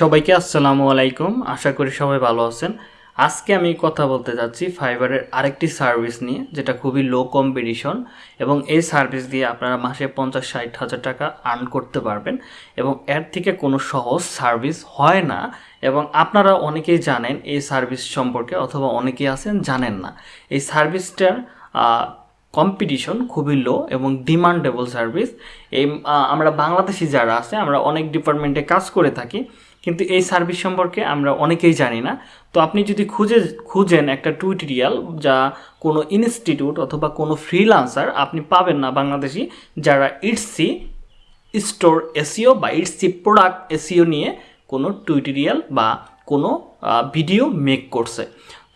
সবাইকে আসসালামু আলাইকুম। আশা করি সবাই ভালো আছেন। আজকে আমি কথা বলতে যাচ্ছি ফাইবারের আরেকটি সার্ভিস নিয়ে, যেটা খুবই লো কম্পিটিশন এবং এই সার্ভিস দিয়ে আপনারা মাসে পঞ্চাশ, ষাট হাজার টাকা আর্ন করতে পারবেন এবং এর থেকে কোনো সহজ সার্ভিস হয় না এবং আপনারা অনেকেই জানেন এই সার্ভিস সম্পর্কে অথবা অনেকেই আছেন জানেন না। এই সার্ভিসটার কম্পিটিশন খুবই লো এবং ডিমান্ডেবল সার্ভিস এই আমরা বাংলাদেশি যারা আছে, আমরা অনেক ডিপার্টমেন্টে কাজ করে থাকি। কিন্তু এই সার্ভিস সম্পর্কে আমরা অনেকেই জানি না। তো আপনি যদি খুঁজে, খুঁজেন একটা টুইটোরিয়াল যা কোনো ইনস্টিটিউট অথবা কোনো ফ্রিলান্সার আপনি পাবেন না বাংলাদেশি, যারা ইটসি স্টোর এসিও বা ইটসি প্রোডাক্ট এসিও নিয়ে কোনো টুইটোরিয়াল বা কোনো ভিডিও মেক করছে।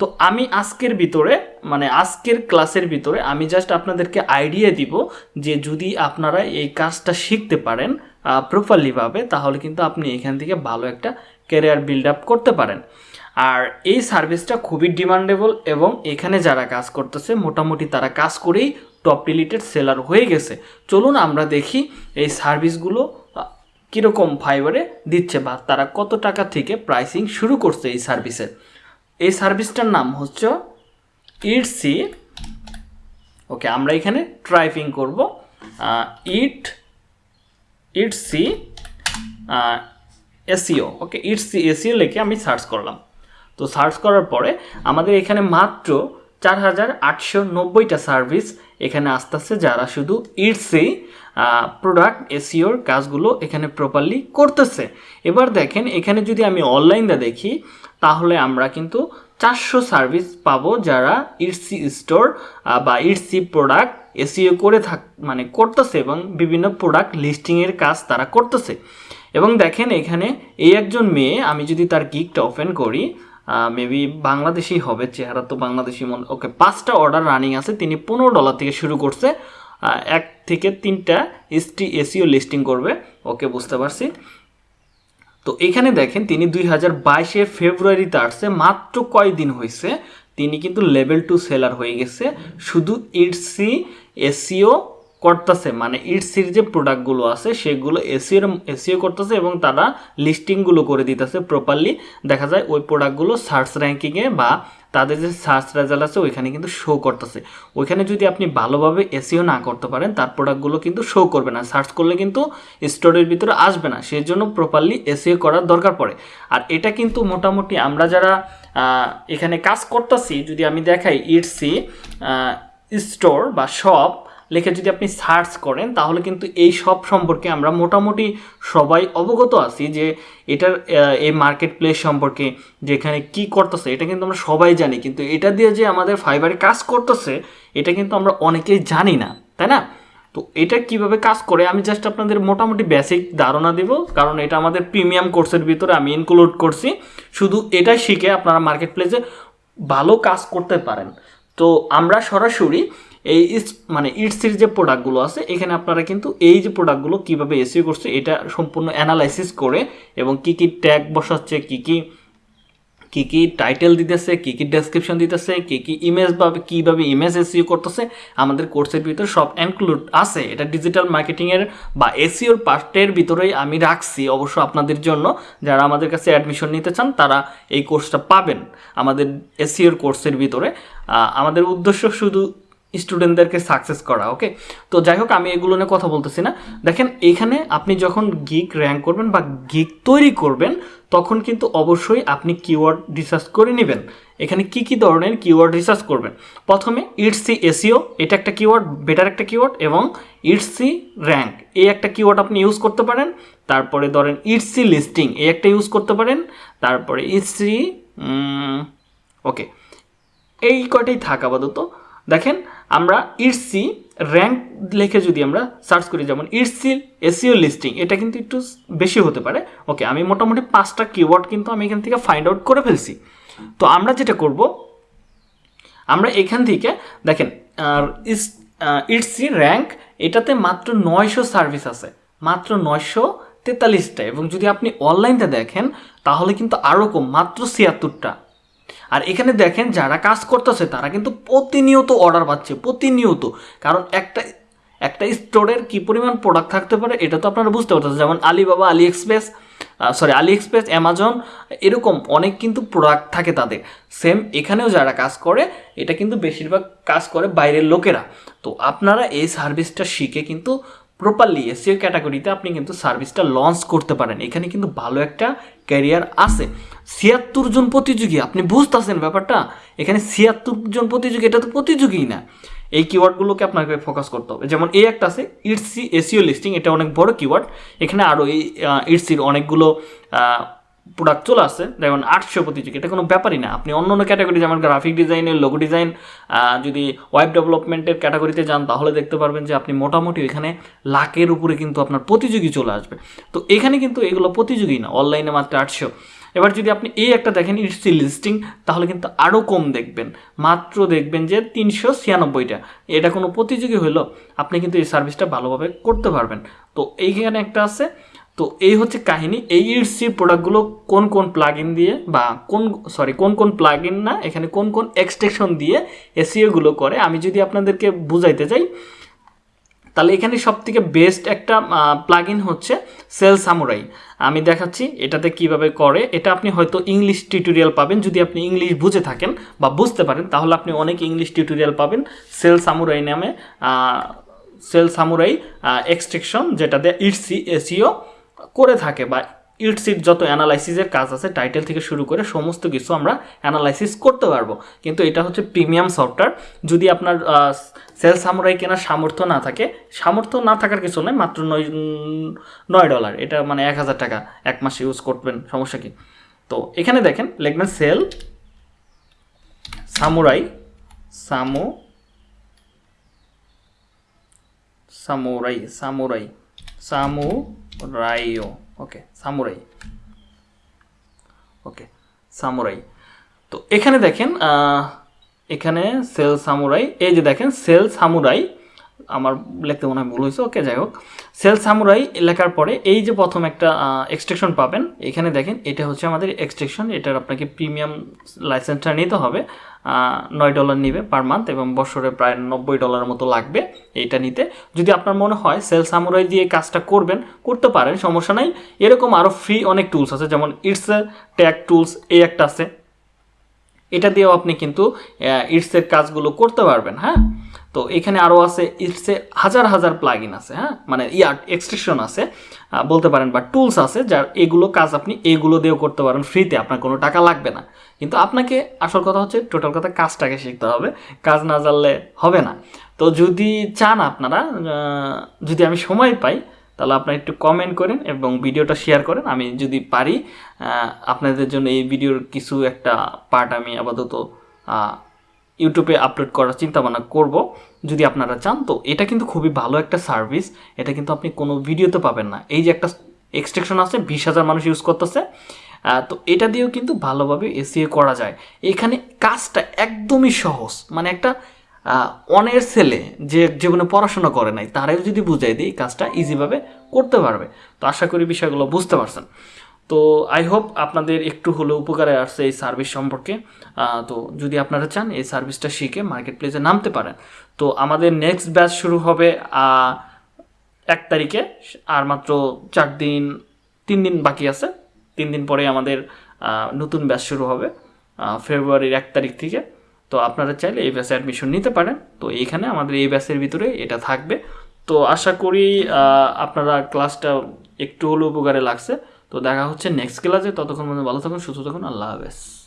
তো আমি আজকের ভিতরে মানে আজকের ক্লাসের ভিতরে আমি জাস্ট আপনাদেরকে আইডিয়া দিব যে যদি আপনারা এই কাজটা শিখতে পারেন প্রপারলিভাবে তাহলে কিন্তু আপনি এখান থেকে ভালো একটা ক্যারিয়ার বিল্ড আপ করতে পারেন। আর এই সার্ভিসটা খুবই ডিমান্ডেবল এবং এখানে যারা কাজ করতেছে, মোটামুটি তারা কাজ করেই টপ রিলেটেড সেলার হয়ে গেছে। চলুন আমরা দেখি এই সার্ভিসগুলো কীরকম ফাইবারে দিচ্ছে বা তারা কত টাকা থেকে প্রাইসিং শুরু করছে এই সার্ভিসের এই সার্ভিসটার নাম হচ্ছে ইটসি ওকে, আমরা এখানে ট্রাইপিং করব। ইট Etsy SEO okay Etsy SEO লিখে আমি সার্চ করলাম। তো সার্চ করার পরে আমাদের এখানে মাত্র চার হাজার আটশো নব্বইটা সার্ভিস এখানে আসতেছে যারা শুধু ইটসি প্রোডাক্ট এসিওর কাজগুলো এখানে প্রপারলি করতেছে। এবার দেখেন, এখানে যদি আমি অনলাইনটা দেখি, তাহলে আমরা কিন্তু চারশো সার্ভিস পাবো যারা ইটসি স্টোর বা ইটসি প্রোডাক্ট এসিও করে থাক মানে করতেছে এবং বিভিন্ন প্রোডাক্ট লিস্টিংয়ের কাজ তারা করতেছে। এবং দেখেন, এখানে এই একজন মেয়ে, আমি যদি তার গিকটা ওপেন করি মেবি বাংলাদেশি হবে, চেহারা তো বাংলাদেশি মনে ওকে পাঁচটা অর্ডার রানিং আছে, তিনি পনেরো ডলার থেকে শুরু করছে এক থেকে তিনটা এসটি এসিও লিস্টিং করবে ওকে বুঝতে পারছি। তো এখানে দেখেন, তিনি দুই হাজার বাইশে ফেব্রুয়ারিতে আসছে, মাত্র কয়দিন হয়েছে, তিনি কিন্তু লেভেল টু সেলার হয়ে গেছে, শুধু ইটসি এসিও করতেছে মানে ইটসির যে প্রোডাক্টগুলো আছে, সেগুলো এসিওর এসিও করতেছে এবং তারা লিস্টিংগুলো করে দিতেছে প্রপারলি দেখা যায় ওই প্রোডাক্টগুলো সার্চ র্যাঙ্কিংয়ে বা তাদের যে সার্চ রেজাল্ট আছে, ওইখানে কিন্তু শো করতেছে। ওইখানে যদি আপনি ভালোভাবে এসিও না করতে পারেন, তার প্রোডাক্টগুলো কিন্তু শো করবে না। সার্চ করলে কিন্তু স্টোরের ভিতরে আসবে না। সেই জন্য প্রপারলি এসিও করার দরকার পড়ে। আর এটা কিন্তু মোটামুটি আমরা যারা এখানে কাজ করতেছি, যদি আমি দেখাই ইটসি স্টোর বা শপ লিখে যদি আপনি সার্চ করেন, তাহলে কিন্তু এই সব সম্পর্কে আমরা মোটামুটি সবাই অবগত আছি যে এটার এই মার্কেট প্লেস সম্পর্কে, যেখানে কি করতেছে, এটা কিন্তু আমরা সবাই জানি। কিন্তু এটা দিয়ে যে আমাদের ফাইবারে কাজ করতেছে, এটা কিন্তু আমরা অনেকেই জানি না, তাই না? তো এটা কীভাবে কাজ করে, আমি জাস্ট আপনাদের মোটামুটি বেসিক ধারণা দিব, কারণ এটা আমাদের প্রিমিয়াম কোর্সের ভিতরে আমি ইনক্লুড করছি। শুধু এটা শিখে আপনারা মার্কেট প্লেসে ভালো কাজ করতে পারেন। তো আমরা সরাসরি এই মানে ইটসির যে প্রোডাক্টগুলো আছে, এখানে আপনারা কিন্তু এই যে প্রোডাক্টগুলো কীভাবে এসিও করছে, এটা সম্পূর্ণ অ্যানালাইসিস করে এবং কি কি ট্যাগ বসাচ্ছে, কি কি, কী কি টাইটেল দিতেছে, কী কী ডেসক্রিপশন দিতেছে, কী কী ইমেজ বা কীভাবে ইমেজ এসিও করতেছে, আমাদের কোর্সের ভিতরে সব ইনক্লুড আছে। এটা ডিজিটাল মার্কেটিংয়ের বা এসিওর পার্টের ভিতরেই আমি রাখছি অবশ্য আপনাদের জন্য। যারা আমাদের কাছে অ্যাডমিশন নিতে চান, তারা এই কোর্সটা পাবেন আমাদের এসিওর কোর্সের ভিতরে। আমাদের উদ্দেশ্য শুধু স্টুডেন্টদেরকে সাকসেস করা ওকে তো যাই হোক আমি এগুলো নিয়ে কথা বলতেছি না। দেখেন, এখানে আপনি যখন গিক র্যাঙ্ক করবেন বা গিক তৈরি করবেন, তখন কিন্তু অবশ্যই আপনি কিওয়ার্ড রিসার্চ করে নেবেন। এখানে কি কি ধরনের কিওয়ার্ড রিসার্চ করবেন? প্রথমে ইটসি এসিও এটা একটা কিওয়ার্ড বেটার একটা কিওয়ার্ড এবং ইটসি র্যাঙ্ক এই একটা কিওয়ার্ড আপনি ইউজ করতে পারেন। তারপরে ধরেন ইটসি লিস্টিং এই একটা ইউজ করতে পারেন। তারপরে ইটসি ওকে এই কটাই থাক আপাতত। দেখেন আমরা ইটসি র্যাঙ্ক লিখে যদি আমরা সার্চ করি, যেমন ইটসি এসিও লিস্টিং এটা কিন্তু একটু বেশি হতে পারে। ওকে আমি মোটামুটি পাঁচটা কিওয়ার্ড কিন্তু আমি এখান থেকে ফাইন্ড আউট করে ফেলছি। তো আমরা যেটা করব, আমরা এখান থেকে দেখেন ইটসি র্যাঙ্ক এটাতে মাত্র নয়শো সার্ভিস আছে। মাত্র নয়শো তেতাল্লিশটা। এবং যদি আপনি অনলাইনতে দেখেন, তাহলে কিন্তু আরও কম, মাত্র ছিয়াত্তরটা। আর এখানে দেখেন যারা কাজ করতেছে, তারা কিন্তু প্রতিনিয়ত অর্ডার পাচ্ছে, প্রতিনিয়ত। কারণ একটা একটা স্টোরের কি পরিমাণ প্রোডাক্ট থাকতে পারে, এটা তো আপনারা বুঝতে পারতেছেন। যেমন Alibaba AliExpress sorry AliExpress Amazon এরকম অনেক কিন্তু প্রোডাক্ট থাকে তাদের। সেম এখানেও যারা কাজ করে, এটা কিন্তু বেশিরভাগ কাজ করে বাইরের লোকেরা। তো আপনারা এই সার্ভিসটা শিখে কিন্তু প্রপারলি এসিও ক্যাটাগরিতে আপনি কিন্তু সার্ভিসটা লঞ্চ করতে পারেন। এখানে কিন্তু ভালো একটা ক্যারিয়ার আছে। ছিয়াত্তর জন প্রতিযোগী, আপনি বুঝতেছেন ব্যাপারটা? এখানে ছিয়াত্তর জন প্রতিযোগী, এটা তো প্রতিযোগী না। এই কিওয়ার্ডগুলোকে আপনাকে ফোকাস করতে হবে। যেমন এই একটা আছে ইটসি এসিও লিস্টিং এটা অনেক বড় কিওয়ার্ড এখানে আরও এই ইটসির অনেকগুলো প্রোডাক্ট চলে আসছে যেমন আটশো প্রতিযোগী, এটা কোনো ব্যাপারই না। আপনি অন্য অন্য ক্যাটাগরি যেমন গ্রাফিক ডিজাইনের লোগো ডিজাইন যদি ওয়েব ডেভেলপমেন্টের ক্যাটাগরিতে যান, তাহলে দেখতে পারবেন যে আপনি মোটামুটি এখানে লাখের উপরে কিন্তু আপনার প্রতিযোগী চলে আসবে। তো এখানে কিন্তু এগুলো প্রতিযোগী না অনলাইনে মাত্র আটশো। এবার যদি আপনি এই একটা দেখেন ইটসি লিস্টিং তাহলে কিন্তু আরও কম দেখবেন। মাত্র দেখবেন যে তিনশো ছিয়ানব্বইটা। এটা কোনো প্রতিযোগী হলো আপনি কিন্তু এই সার্ভিসটা ভালোভাবে করতে পারবেন। তো এইখানে একটা আছে তো এই হচ্ছে কাহিনী। এই ইটসির প্রোডাক্টগুলো কোন কোন প্লাগ দিয়ে বা কোন সরি কোন কোন প্লাগ না, এখানে কোন কোন এক্সটেকশন দিয়ে এসিওগুলো করে, আমি যদি আপনাদেরকে বুঝাইতে চাই, তাহলে এখানে সব থেকে বেস্ট একটা প্লাগ হচ্ছে সেল সামুরাই আমি দেখাচ্ছি এটাতে কীভাবে করে। এটা আপনি হয়তো ইংলিশ টিউটোরিয়াল পাবেন। যদি আপনি ইংলিশ বুঝে থাকেন বা বুঝতে পারেন, তাহলে আপনি অনেক ইংলিশ টিউটোরিয়াল পাবেন সেল সামুরাই নামে সেল সামুরাই এক্সট্রেকশন যেটাতে ইটসি এসিও করে থাকে বা ইটসিট যত অ্যানালাইসিসের কাজ আছে টাইটেল থেকে শুরু করে সমস্ত কিছু আমরা অ্যানালাইসিস করতে পারব। কিন্তু এটা হচ্ছে প্রিমিয়াম সফটওয়্যার যদি আপনার সেল সামুরাই কেনার সামর্থ্য না থাকে, সামর্থ্য না থাকার কিছু নয় মাত্র নয় নয় ডলার এটা মানে এক হাজার টাকা এক মাস ইউজ করবেন, সমস্যা কি? তো এখানে দেখেন, লিখবেন সেল সামুরাই সামু সামুরাই সামুরাই সামু রাইও ওকে সামুরাই ওকে সামুরাই তো এখানে দেখেন এখানে সেল সামুরাই এই যে দেখেন সেল সামুরাই আমার লিখতে মনে হয় ভুল হয়েছে, ওকে, যাই হোক। সেল সামুরাই লেখার পরে এই যে প্রথম একটা এক্সট্রেকশন পাবেন, এখানে দেখেন, এটা হচ্ছে আমাদের এক্সট্রেকশন এটার আপনাকে প্রিমিয়াম লাইসেন্সটা নিতে হবে নয় ডলার নিবে পার মান্থ এবং বছরে প্রায় নব্বই ডলারের মতো লাগবে এইটা নিতে। যদি আপনার মনে হয় সেল সামুরাই দিয়ে কাজটা করবেন, করতে পারেন, সমস্যা নাই। এরকম আরও ফ্রি অনেক টুলস আছে, যেমন ইটস ট্যাগ টুলস এই একটা আছে। এটা দিয়েও আপনি কিন্তু ইটসের কাজগুলো করতে পারবেন হ্যাঁ? তো এখানে আরও আছে ইটসে হাজার হাজার প্লাগিন আছে হ্যাঁ? মানে ইয়ার এক্সট্রেকশন আছে বলতে পারেন বা টুলস আছে যার এগুলো কাজ আপনি এগুলো দিয়েও করতে পারেন ফ্রিতে আপনার কোনো টাকা লাগবে না। কিন্তু আপনাকে আসল কথা হচ্ছে টোটাল কথা কাজটাকে শিখতে হবে, কাজ না জানলে হবে না। তো যদি চান আপনারা যদি আমি সময় পাই তাহলে আপনারা একটু কমেন্ট করেন এবং ভিডিওটা শেয়ার করেন। আমি যদি পারি আপনাদের জন্য এই ভিডিওর কিছু একটা পার্ট আমি আপাতত ইউটিউবে আপলোড করার চিন্তা ভাবনা করব। যদি আপনারা চান, তো এটা কিন্তু খুবই ভালো একটা সার্ভিস এটা কিন্তু আপনি কোনো ভিডিওতে পাবেন না। এই যে একটা এক্সট্রেকশন আছে, বিশ হাজার মানুষ ইউজ করতেছে তো এটা দিয়েও কিন্তু ভালোভাবে এসিএ করা যায়। এখানে কাজটা একদমই সহজ। মানে একটা অনের ছেলে যে জীবনে পড়াশোনা করে নাই, তারাও যদি বুঝাই দিই কাজটা ইজিভাবে করতে পারবে। তো আশা করি বিষয়গুলো বুঝতে পারছেন। তো আই হোপ আপনাদের একটু হলেও উপকারে আসছে এই সার্ভিস সম্পর্কে। তো যদি আপনারা চান, এই সার্ভিসটা শিখে মার্কেট প্লেসে নামতে পারেন। তো আমাদের নেক্সট ব্যাচ শুরু হবে এক তারিখে। আর মাত্র চার দিন, তিন দিন বাকি আছে। তিন দিন পরে আমাদের নতুন ব্যাচ শুরু হবে ফেব্রুয়ারির এক তারিখ থেকে। তো আপনারা চাইলে এই ব্যাচে অ্যাডমিশন নিতে পারেন। তো এইখানে আমাদের এই ব্যাচের ভিতরে এটা থাকবে। তো আশা করি আপনারা ক্লাসটা একটু হলেও উপকারে লাগছে। তো দেখা হচ্ছে নেক্সট ক্লাসে ততক্ষণ মধ্যে ভালো থাকুন, সুস্থ থাকুন। আল্লাহ হাফেজ।